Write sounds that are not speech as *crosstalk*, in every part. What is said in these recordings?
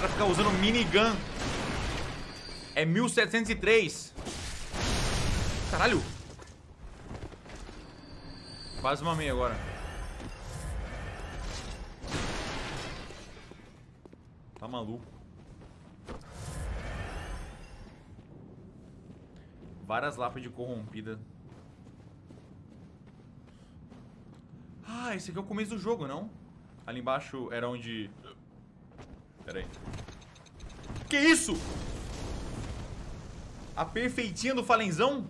Cara fica usando minigun. É 1703. Caralho. Quase uma meia agora. Tá maluco. Várias lápides corrompidas. Ah, esse aqui é o começo do jogo, não? Ali embaixo era onde... Pera aí. Que isso? A perfeitinha do Falenzão?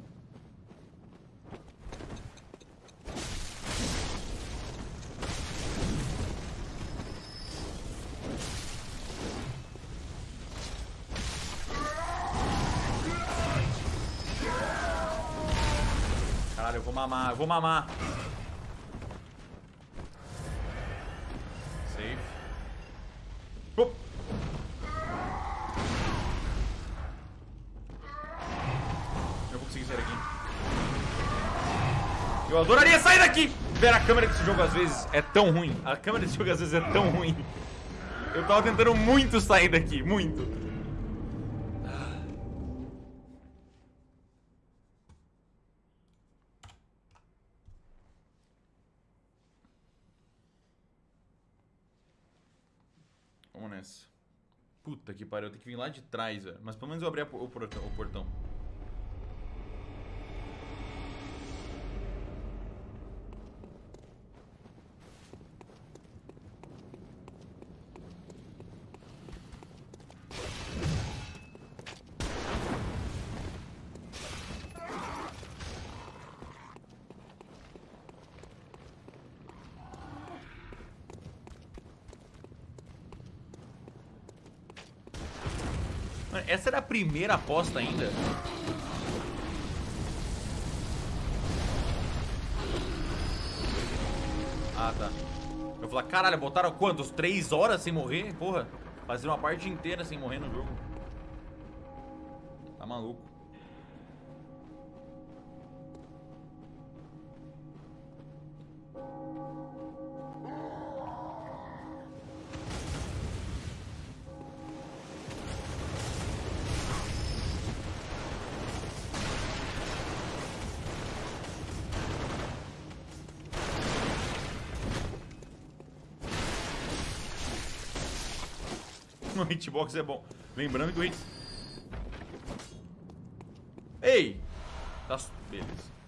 Caralho, eu vou mamar, eu vou mamar. Eu adoraria sair daqui! Ver a câmera desse jogo às vezes é tão ruim. A câmera desse jogo às vezes é tão ruim. Eu tava tentando muito sair daqui, muito. Vamos nessa. Puta que pariu, eu tenho que vir lá de trás, velho. Mas pelo menos eu abri o. O portão. Essa era a primeira aposta ainda? Ah, tá. Eu falar, caralho, botaram quantos? Três horas sem morrer? Porra, fazer uma parte inteira sem morrer no jogo. Tá maluco. O hitbox é bom. Lembrando que o hit... Ei! Tá... Beleza.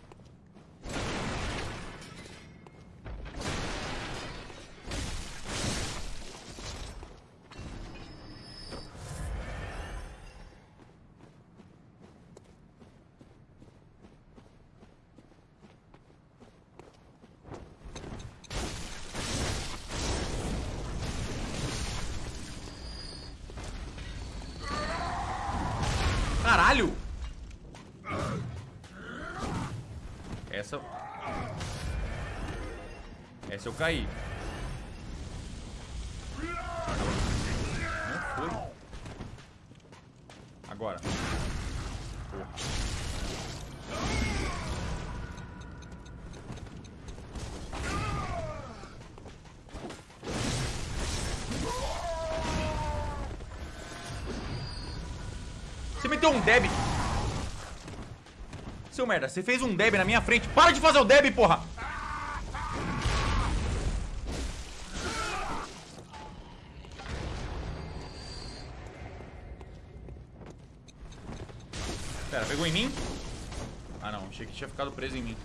Essa eu caí. Não foi. Agora. Porra. Você meteu um deb. Seu merda, você fez um deb na minha frente. Para de fazer o deb, porra! Pera, pegou em mim? Ah não, achei que tinha ficado preso em mim.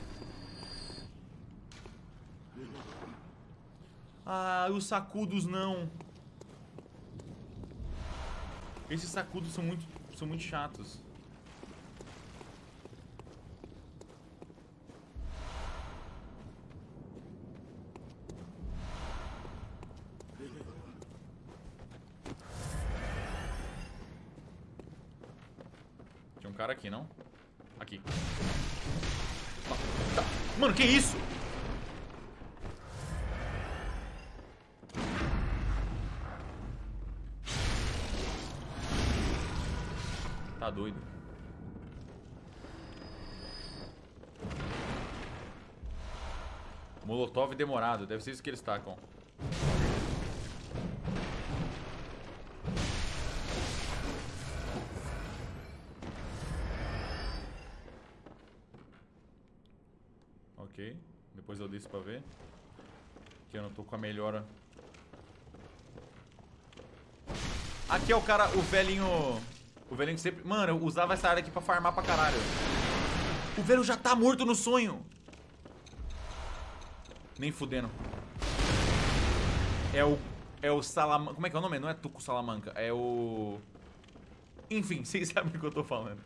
Ah, os sacudos não. Esses sacudos são muito, são muito chatos. Molotov demorado. Deve ser isso que eles tacam. Ok. Depois eu desço pra ver. Que eu não tô com a melhora. Aqui é o cara, o velhinho... O velhinho que sempre... Mano, eu usava essa área aqui pra farmar pra caralho. O velho já tá morto no sonho. Nem fudendo. É o... É o Salamanca... Como é que é o nome? Não é Tuco Salamanca. É o... Enfim, *laughs* vocês sabem o que eu tô falando.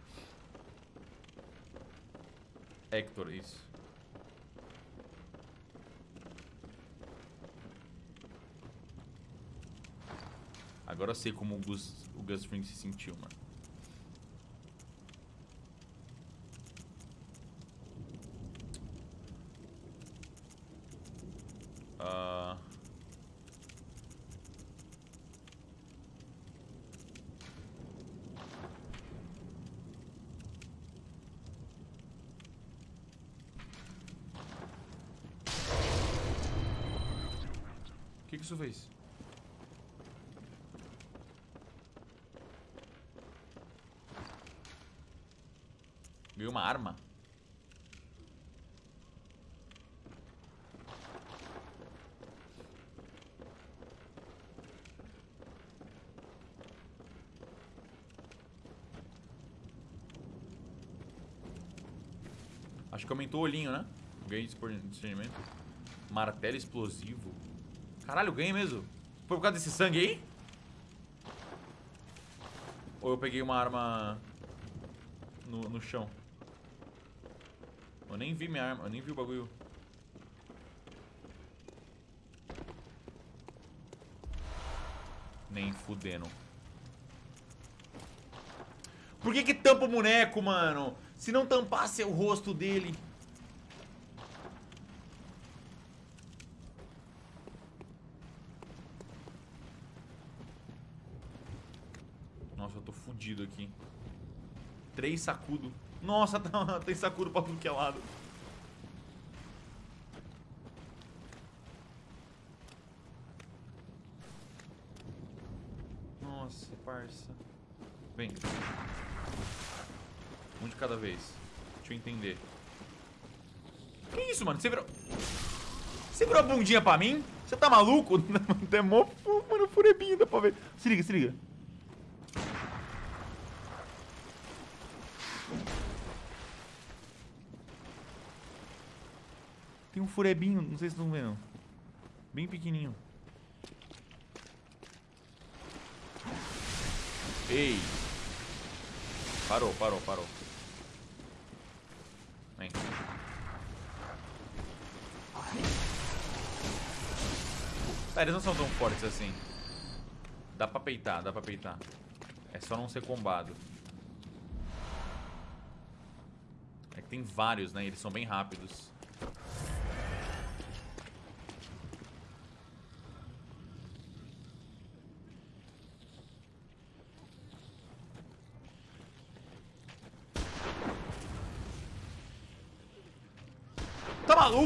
Hector, isso. Agora eu sei como o Gus, o Gus Fring se sentiu, mano. Uh... O que, que isso fez? Ganhei uma arma. Acho que aumentou o olhinho, né? Ganhei discernimento. Martelo explosivo. Caralho, ganhei mesmo. Foi por causa desse sangue aí? Ou eu peguei uma arma no, no chão? Eu nem vi minha arma, eu nem vi o bagulho. Nem fudendo. Por que que tampa o boneco, mano? Se não tampasse o rosto dele... Nossa, fudido aqui. Três sacudo. Nossa, *laughs* tá, tem sacudo pra tudo que é lado. Nossa, parça. Vem. Um de cada vez. Deixa eu entender. Que isso, mano? Você virou... Você virou a bundinha pra mim? Você tá maluco? *laughs* Mó... Mano, furebinho, dá pra ver. Se liga, se liga. Furebinho, não sei se estão vendo. Bem pequenininho. Ei. Parou, parou, parou. Vem. Ah, eles não são tão fortes assim. Dá pra peitar, dá pra peitar. É só não ser combado. É que tem vários, né? Eles são bem rápidos.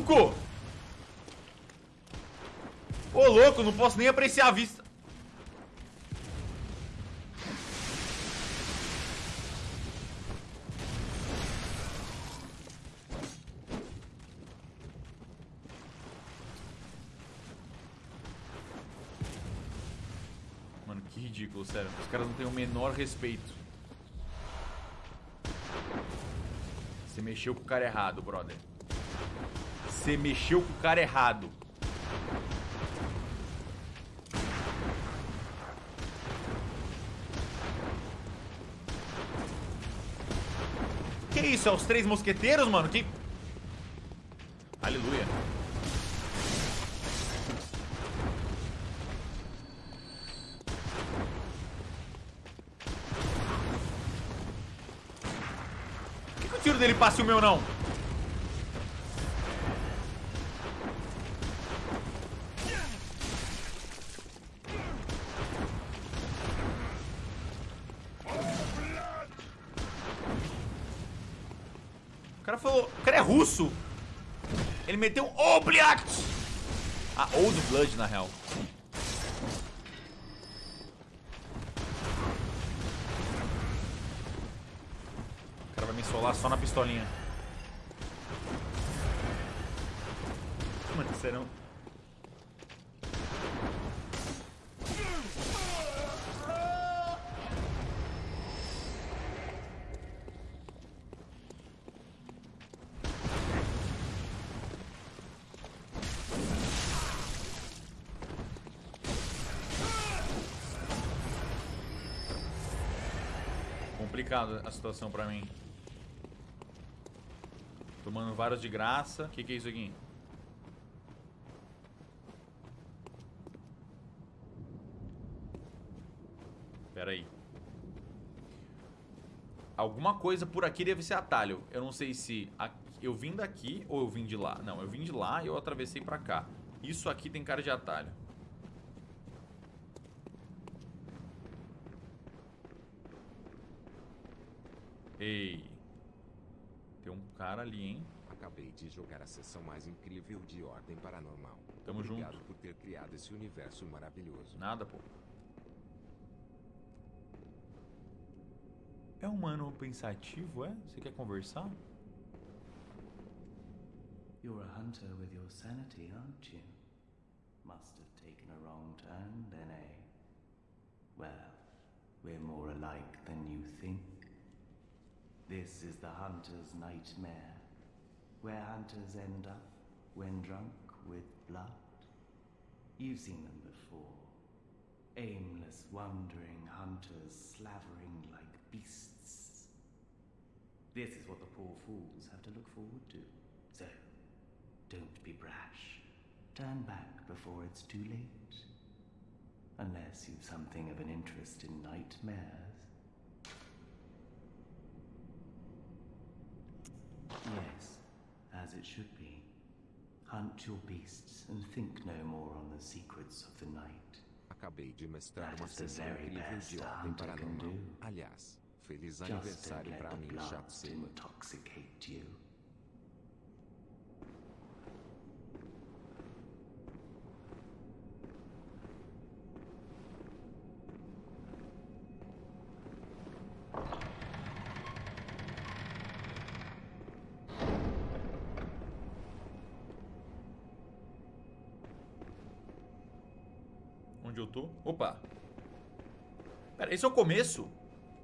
Maluco? Ô, louco, não posso nem apreciar a vista. Mano, que ridículo, sério. Os caras não têm o menor respeito. Você mexeu com o cara errado, brother. Você mexeu com o cara errado. Que isso? É os três mosqueteiros, mano? Que... Aleluia. Por que, que o tiro dele passa e o meu não? Russo. Ele meteu um Obliat. Ah, Old Blood, na real. O cara vai me solar só na pistolinha. Mano, serão. Complicada a situação pra mim. Tomando vários de graça. O que, que é isso aqui? Pera aí. Alguma coisa por aqui deve ser atalho. Eu não sei se eu vim daqui ou eu vim de lá. Não, eu vim de lá e eu atravessei pra cá. Isso aqui tem cara de atalho. Ei. Tem um cara ali, hein? Acabei de jogar a sessão mais incrível de Ordem Paranormal. Tamo Obrigado junto. por ter criado esse universo maravilhoso. Nada, pô. É humano pensativo, é? Você quer conversar? You're a hunter with your sanity, aren't you? Must have taken a wrong turn, then, eh? Well, we're more alike than you think. This is the hunter's nightmare, where hunters end up when drunk with blood. You've seen them before. Aimless, wandering hunters slavering like beasts. This is what the poor fools have to look forward to. So, don't be brash. Turn back before it's too late. Unless you've something of an interest in nightmares. It should be. Hunt your beasts and think no more on the secrets of the night. Acabei de mestrar uma sessão incrível de Ordem Paranormal. Aliás, feliz Just aniversário the mim, blood chato seco. intoxicate you. Onde eu tô? Opa. Pera, esse é o começo?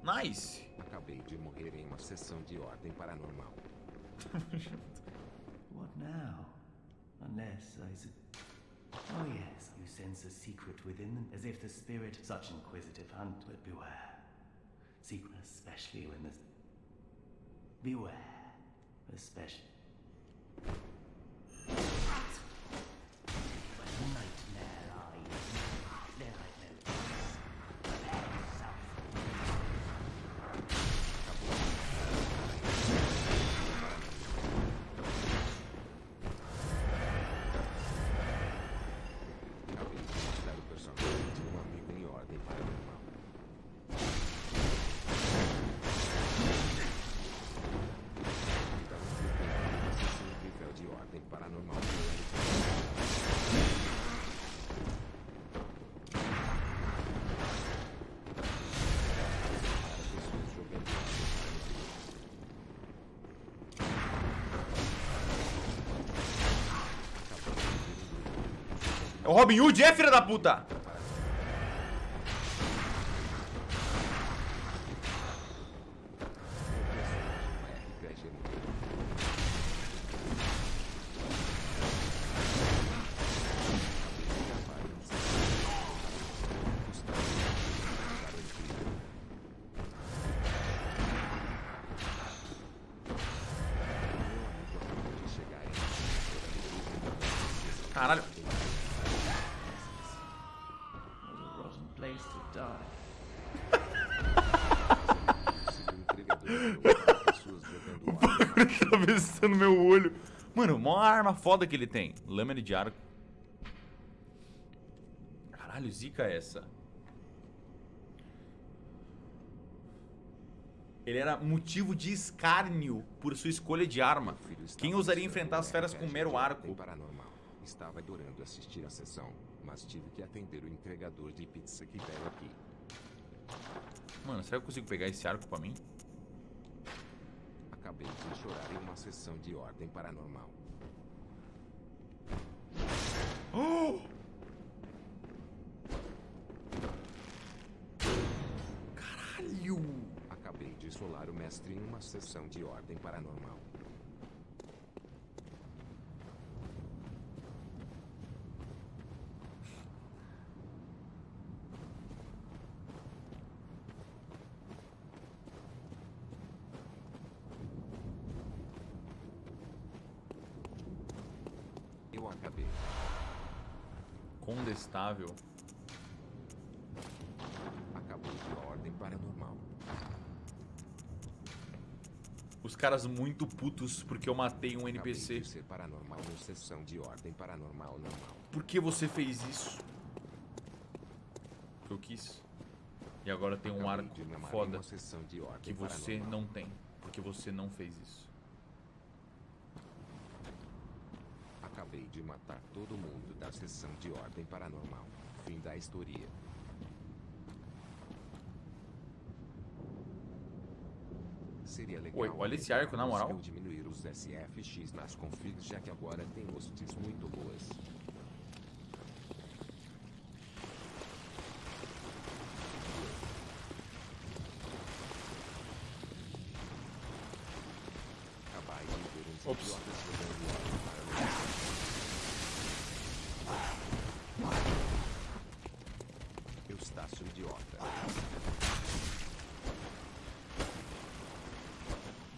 Nice. Acabei de morrer em uma sessão de Ordem Paranormal. *laughs* What now? Unless I Oh yes, you sense a secret within them, as if the spirit such inquisitive hunt, but beware. Secret especially when the Beware. Especially o Robin Hood, é filha da puta? Caralho. Atravessando meu olho. Mano, mó arma foda que ele tem. Lâmina de arco. Caralho, zica essa. Ele era motivo de escárnio por sua escolha de arma. Quem ousaria enfrentar as feras com um mero arco? Paranormal. Estava adorando assistir a sessão, mas tive que atender o entregador de pizza que veio aqui. Mano, será que eu consigo pegar esse arco pra mim? acabei de chorar em uma sessão de ordem paranormal. Oh! Caralho! Acabei de solar o mestre em uma sessão de ordem paranormal. Acabou de ordem paranormal. Os caras muito putos porque eu matei um NPC. de ser paranormal sessão de ordem paranormal normal. Por que você fez isso? Porque eu quis. E agora tem um arco foda que você não tem. Porque você não fez isso. De matar todo mundo da sessão de ordem paranormal. Fim da história. Seria legal. Oi, olha esse arco, na moral. Eu diminuir os SFX nas configs, já que agora tem hosts muito boas. Acabai de ver uns Ops. idiotas jogando ordem paranormal. Eustácio idiota.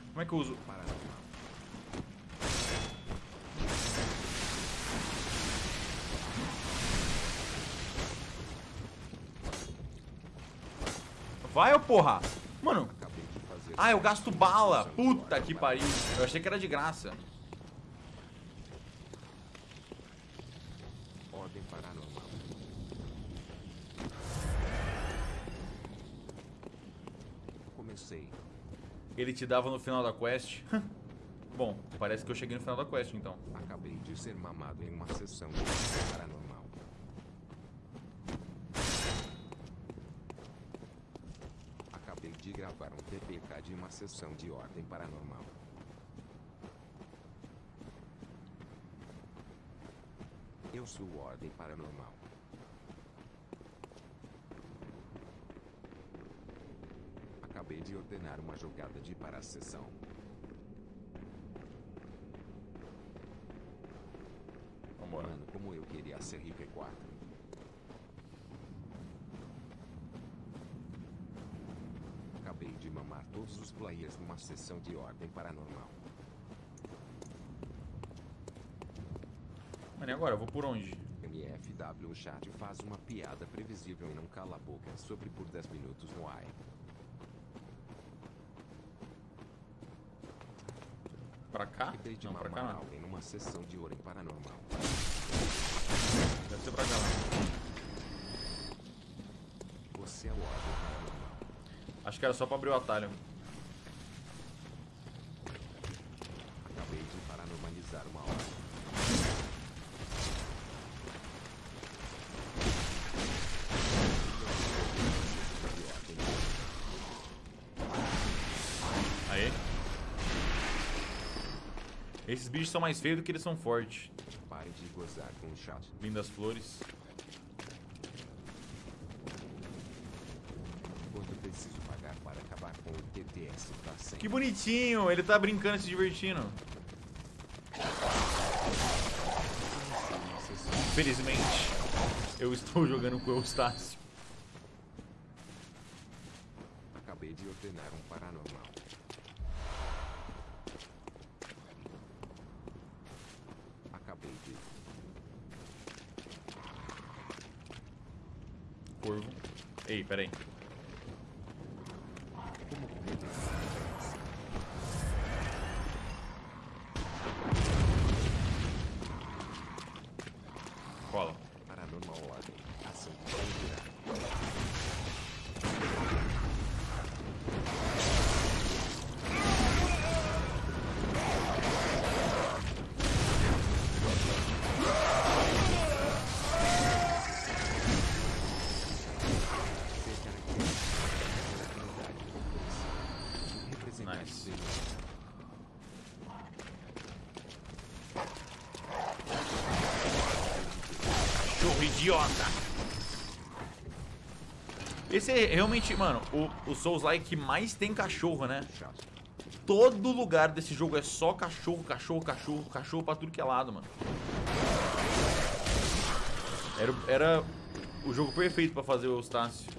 Como é que eu uso? Vai, ô porra! Mano, ah, eu gasto bala! Puta que pariu! Eu achei que era de graça. Ordem paranormal. Comecei. Ele te dava no final da quest. *laughs* Bom, parece que eu cheguei no final da quest então. Acabei de ser mamado em uma sessão paranormal. Acabei de gravar um TPK de uma sessão de ordem paranormal. Eu sou ordem paranormal. Acabei de ordenar uma jogada de para a sessão. Vambora. Mano, como eu queria ser RP4. Acabei de mamar todos os players numa sessão de ordem paranormal. Mano, e agora? Eu vou por onde? MFW Chat faz uma piada previsível e não cala a boca sobre por 10 minutos no AI. Pra cá? Acabei de Não, pra cá não. alguém numa sessão de ordem paranormal. Deve ser pra cá. Você é o paranormal. Acho que era só pra abrir o atalho. Acabei de paranormalizar uma hora. Aê. Esses bichos são mais feios do que eles são fortes. Pare de gozar com o chat. Lindas flores. Quanto preciso pagar para acabar com o TTS pra sempre? Que bonitinho, ele tá brincando e se divertindo. Felizmente, eu estou jogando com o Eustácio. Acabei de ordenar um paranormal. Acabei de. Corvo. Ei, peraí. Esse é realmente, mano, o, o Souls-like que mais tem cachorro, né? Todo lugar desse jogo é só cachorro, cachorro, cachorro, cachorro pra tudo que é lado, mano. Era, era o jogo perfeito pra fazer o Eustácio.